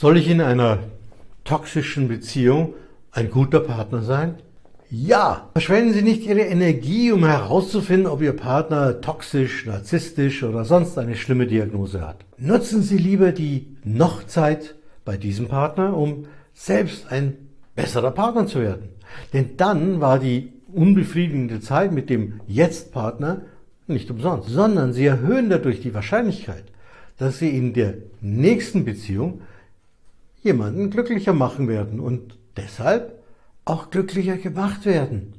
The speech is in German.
Soll ich in einer toxischen Beziehung ein guter Partner sein? Ja! Verschwenden Sie nicht Ihre Energie, um herauszufinden, ob Ihr Partner toxisch, narzisstisch oder sonst eine schlimme Diagnose hat. Nutzen Sie lieber die Noch-Zeit bei diesem Partner, um selbst ein besserer Partner zu werden. Denn dann war die unbefriedigende Zeit mit dem Jetzt-Partner nicht umsonst, sondern Sie erhöhen dadurch die Wahrscheinlichkeit, dass Sie in der nächsten Beziehung jemanden glücklicher machen werden und deshalb auch glücklicher gemacht werden.